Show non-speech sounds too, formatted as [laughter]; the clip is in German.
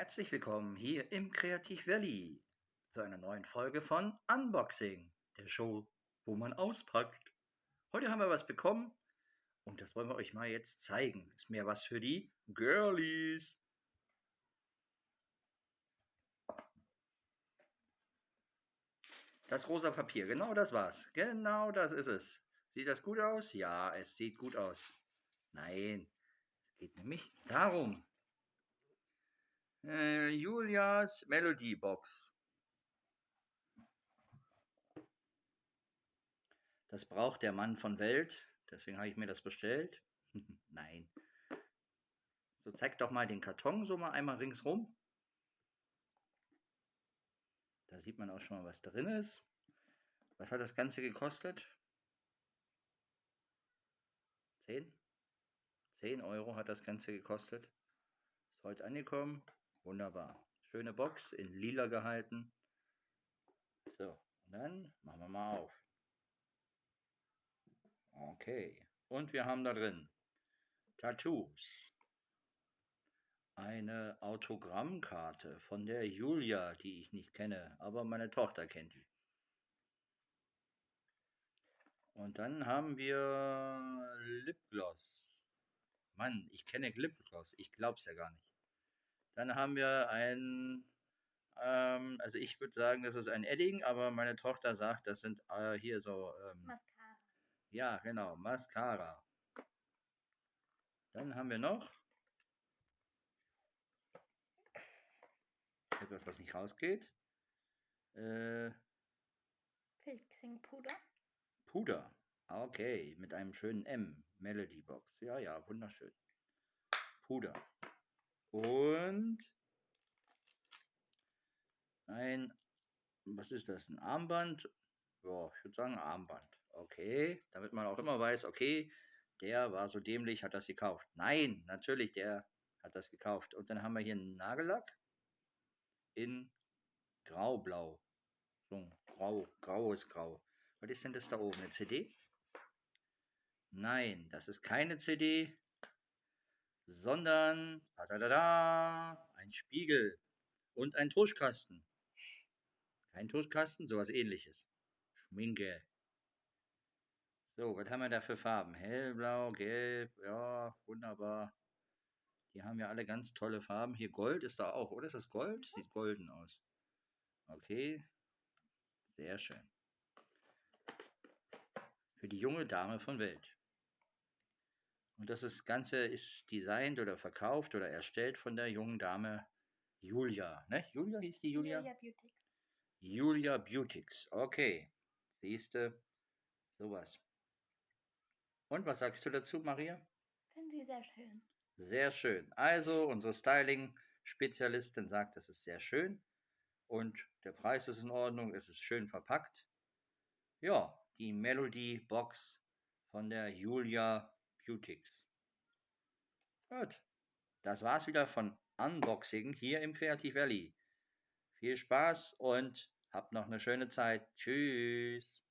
Herzlich willkommen hier im Kreativ Valley zu einer neuen Folge von Unboxing, der Show, wo man auspackt. Heute haben wir was bekommen und das wollen wir euch mal jetzt zeigen. Ist mehr was für die Girlies. Das rosa Papier, genau das war's. Genau das ist es. Sieht das gut aus? Ja, es sieht gut aus. Nein, es geht nämlich darum. Äh, Julias Melody Box. Das braucht der Mann von Welt, deswegen habe ich mir das bestellt. [laughs] Nein. So, zeig doch mal den Karton so mal einmal ringsrum. Da sieht man auch schon mal, was drin ist. Was hat das Ganze gekostet? 10? 10 Euro hat das Ganze gekostet. Ist heute angekommen. Wunderbar. Schöne Box in lila gehalten. So, und dann machen wir mal auf. Okay. Und wir haben da drin Tattoos. Eine Autogrammkarte von der Julia, die ich nicht kenne, aber meine Tochter kennt die. Und dann haben wir Lipgloss. Mann, ich kenne Lipgloss. Ich glaub's ja gar nicht. Dann haben wir ein, ähm, also ich würde sagen, das ist ein Edding, aber meine Tochter sagt, das sind äh, hier so. Ähm, Mascara. Ja, genau, Mascara. Dann haben wir noch etwas, was nicht rausgeht. Äh, Fixing-Puder. Puder. Okay, mit einem schönen M. Melody Box. Ja, ja, wunderschön. Puder. Und ein, was ist das? Ein Armband? Ja, ich würde sagen Armband. Okay, damit man auch immer weiß, okay, der war so dämlich, hat das gekauft. Nein, natürlich, der hat das gekauft. Und dann haben wir hier einen Nagellack in Graublau. So, grau, graues Grau. Was ist denn das da oben? Eine CD? Nein, das ist keine CD, sondern ein Spiegel und ein Tuschkasten. Kein Tuschkasten, sowas ähnliches. Schminke. So, was haben wir da für Farben? Hellblau, gelb, ja, wunderbar. Die haben ja alle ganz tolle Farben. Hier Gold ist da auch, oder? Ist das Gold? Sieht golden aus. Okay, sehr schön. Für die junge Dame von Welt. Und das ist, Ganze ist designt oder verkauft oder erstellt von der jungen Dame Julia. Ne? Julia hieß die Julia? Julia Beautics. Julia Beautics. Okay. Siehste, sowas. Und was sagst du dazu, Maria? Finden Sie sehr schön. Sehr schön. Also, unsere Styling-Spezialistin sagt, das ist sehr schön. Und der Preis ist in Ordnung, es ist schön verpackt. Ja, die Melody Box von der Julia Beautics. Gut, das war's wieder von Unboxing hier im Creative Valley. Viel Spaß und habt noch eine schöne Zeit. Tschüss.